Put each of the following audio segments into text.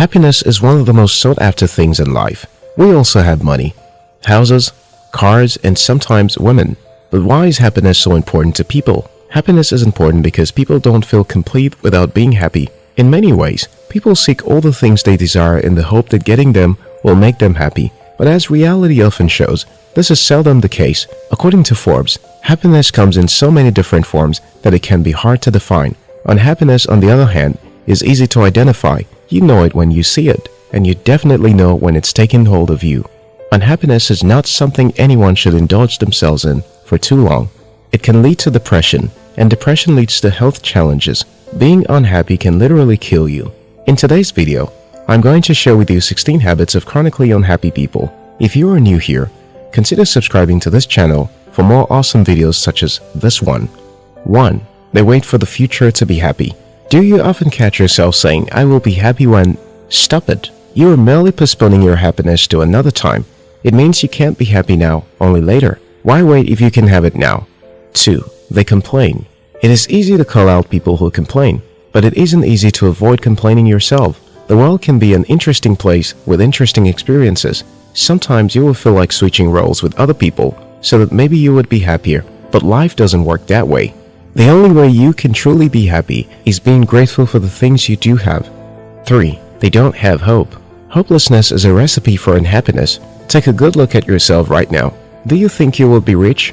Happiness is one of the most sought after things in life. We also have money, houses, cars, and sometimes women. But why is happiness so important to people? Happiness is important because people don't feel complete without being happy. In many ways, people seek all the things they desire in the hope that getting them will make them happy. But as reality often shows, this is seldom the case. According to Forbes, happiness comes in so many different forms that it can be hard to define. Unhappiness, on the other hand, is easy to identify. You know it when you see it, and you definitely know when it's taken hold of you. Unhappiness is not something anyone should indulge themselves in for too long. It can lead to depression, and depression leads to health challenges. Being unhappy can literally kill you. In today's video, I'm going to share with you 16 habits of chronically unhappy people. If you are new here, consider subscribing to this channel for more awesome videos such as this one. 1. They wait for the future to be happy. Do you often catch yourself saying, I will be happy when... Stop it. You are merely postponing your happiness to another time. It means you can't be happy now, only later. Why wait if you can have it now? 2. They complain. It is easy to call out people who complain, but it isn't easy to avoid complaining yourself. The world can be an interesting place with interesting experiences. Sometimes you will feel like switching roles with other people so that maybe you would be happier, but life doesn't work that way. The only way you can truly be happy is being grateful for the things you do have. 3. They don't have hope. Hopelessness is a recipe for unhappiness. Take a good look at yourself right now. Do you think you will be rich?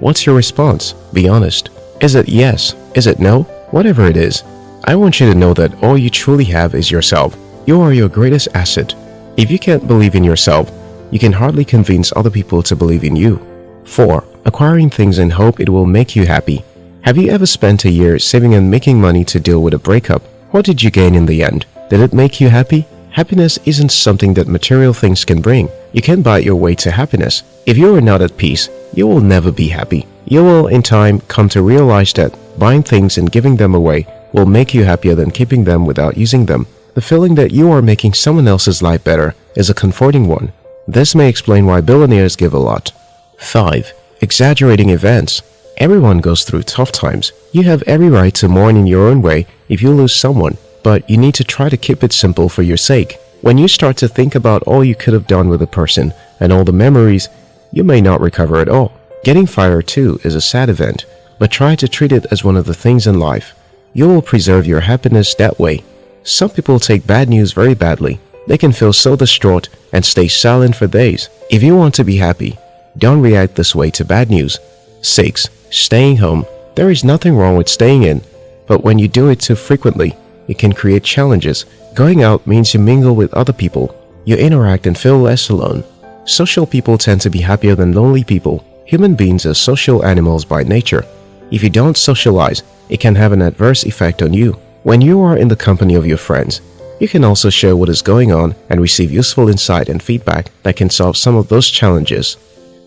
What's your response? Be honest. Is it yes? Is it no? Whatever it is, I want you to know that all you truly have is yourself. You are your greatest asset. If you can't believe in yourself, you can hardly convince other people to believe in you. 4. Acquiring things in hope it will make you happy. Have you ever spent a year saving and making money to deal with a breakup? What did you gain in the end? Did it make you happy? Happiness isn't something that material things can bring. You can't buy your way to happiness. If you are not at peace, you will never be happy. You will, in time, come to realize that buying things and giving them away will make you happier than keeping them without using them. The feeling that you are making someone else's life better is a comforting one. This may explain why billionaires give a lot. 5. Exaggerating events Everyone goes through tough times. You have every right to mourn in your own way if you lose someone but you need to try to keep it simple for your sake. When you start to think about all you could have done with a person and all the memories, you may not recover at all. Getting fired too is a sad event, but try to treat it as one of the things in life. You will preserve your happiness that way. Some people take bad news very badly. They can feel so distraught and stay silent for days. If you want to be happy, don't react this way to bad news. 6. Staying home. There is nothing wrong with staying in, but when you do it too frequently, it can create challenges. Going out means you mingle with other people. You interact and feel less alone. Social people tend to be happier than lonely people. Human beings are social animals by nature. If you don't socialize, it can have an adverse effect on you. When you are in the company of your friends, you can also share what is going on and receive useful insight and feedback that can solve some of those challenges.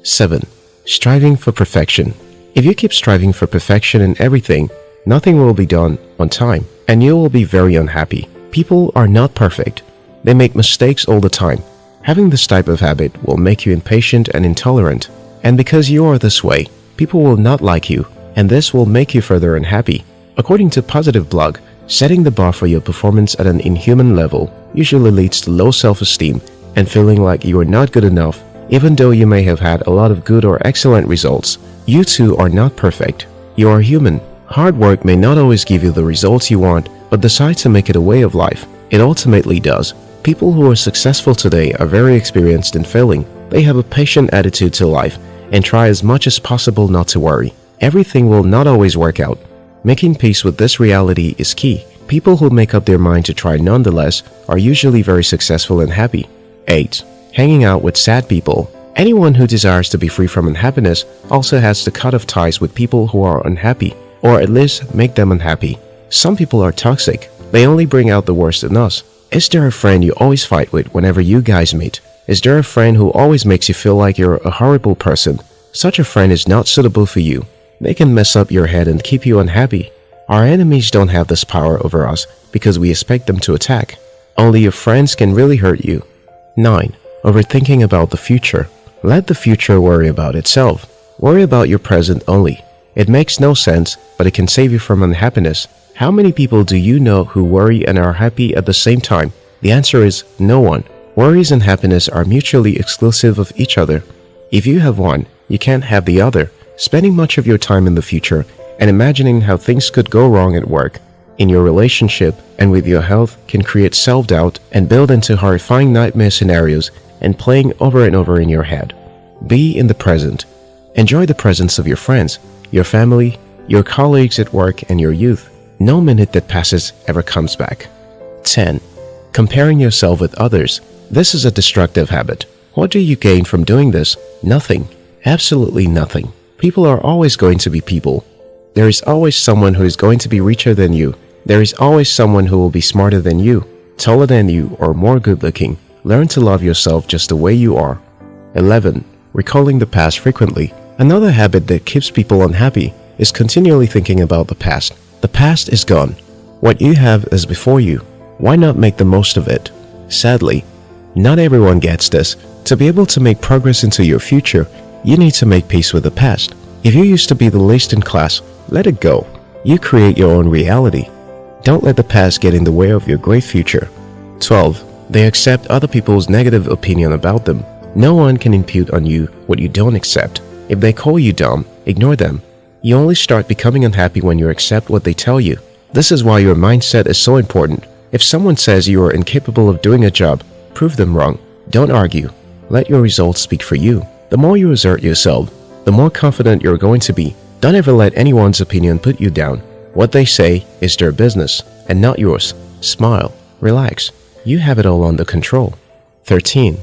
7. Striving for perfection. If you keep striving for perfection in everything, nothing will be done on time and you will be very unhappy. People are not perfect. They make mistakes all the time. Having this type of habit will make you impatient and intolerant. And because you are this way, people will not like you, and this will make you further unhappy. According to Positive Blog, setting the bar for your performance at an inhuman level usually leads to low self-esteem and feeling like you are not good enough even though you may have had a lot of good or excellent results. You too are not perfect. You are human Hard work may not always give you the results you want, but decide to make it a way of life. It ultimately does. People who are successful today are very experienced in failing. They have a patient attitude to life and try as much as possible not to worry. Everything will not always work out. Making peace with this reality is key. People who make up their mind to try nonetheless are usually very successful and happy. 8. Hanging out with sad people Anyone who desires to be free from unhappiness also has to cut off ties with people who are unhappy or at least make them unhappy. Some people are toxic. They only bring out the worst in us. Is there a friend you always fight with whenever you guys meet? Is there a friend who always makes you feel like you're a horrible person? Such a friend is not suitable for you. They can mess up your head and keep you unhappy. Our enemies don't have this power over us because we expect them to attack. Only your friends can really hurt you. 9. Overthinking about the future. Let the future worry about itself. Worry about your present only. It makes no sense, but it can save you from unhappiness. How many people do you know who worry and are happy at the same time? The answer is no one. Worries and happiness are mutually exclusive of each other. If you have one, you can't have the other. Spending much of your time in the future and imagining how things could go wrong at work, in your relationship, and with your health can create self-doubt and build into horrifying nightmare scenarios and playing over and over in your head. Be in the present. Enjoy the presence of your friends, your family, your colleagues at work, and your youth. No minute that passes ever comes back. 10. Comparing yourself with others. This is a destructive habit. What do you gain from doing this? Nothing. Absolutely nothing. People are always going to be people. There is always someone who is going to be richer than you. There is always someone who will be smarter than you, taller than you, or more good looking. Learn to love yourself just the way you are. 11. Recalling the past frequently. Another habit that keeps people unhappy is continually thinking about the past. The past is gone. What you have is before you. Why not make the most of it? Sadly, not everyone gets this. To be able to make progress into your future, you need to make peace with the past. If you used to be the least in class, let it go. You create your own reality. Don't let the past get in the way of your great future. 12. They accept other people's negative opinion about them. No one can impute on you what you don't accept. If they call you dumb, ignore them. You only start becoming unhappy when you accept what they tell you. This is why your mindset is so important. If someone says you are incapable of doing a job, Prove them wrong. Don't argue. Let your results speak for you. The more you assert yourself, the more confident you're going to be. Don't ever let anyone's opinion put you down. What they say is their business and not yours. Smile. Relax. You have it all under control. 13.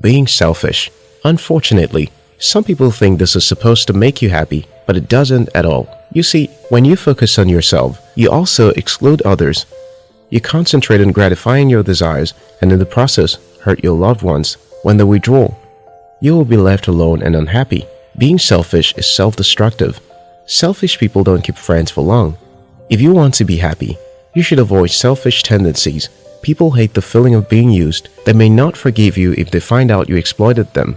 Being selfish. Unfortunately, some people think this is supposed to make you happy, but it doesn't at all. You see, when you focus on yourself, you also exclude others you concentrate on gratifying your desires and in the process hurt your loved ones. When they withdraw, you will be left alone and unhappy. Being selfish is self-destructive. Selfish people don't keep friends for long. If you want to be happy, you should avoid selfish tendencies. People hate the feeling of being used. They may not forgive you if they find out you exploited them.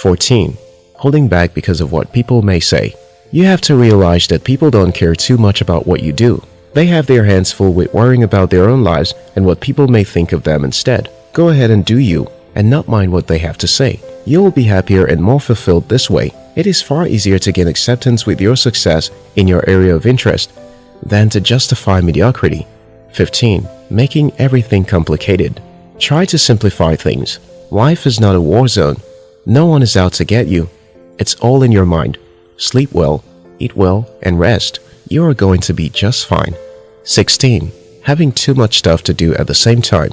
14. Holding back because of what people may say. You have to realize that people don't care too much about what you do. They have their hands full with worrying about their own lives and what people may think of them instead. Go ahead and do you, and not mind what they have to say. You will be happier and more fulfilled this way. It is far easier to gain acceptance with your success in your area of interest than to justify mediocrity. 15. Making everything complicated. Try to simplify things. Life is not a war zone. No one is out to get you. It's all in your mind. Sleep well, eat well, and rest you are going to be just fine. 16. Having too much stuff to do at the same time.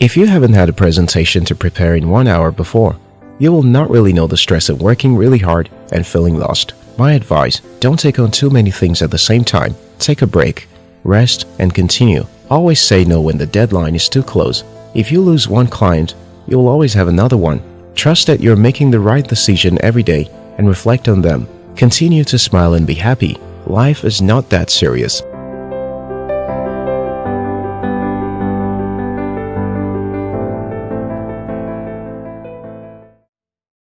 If you haven't had a presentation to prepare in one hour before, you will not really know the stress of working really hard and feeling lost. My advice, don't take on too many things at the same time. Take a break, rest, and continue. Always say no when the deadline is too close. If you lose one client, you will always have another one. Trust that you're making the right decision every day and reflect on them. Continue to smile and be happy life is not that serious.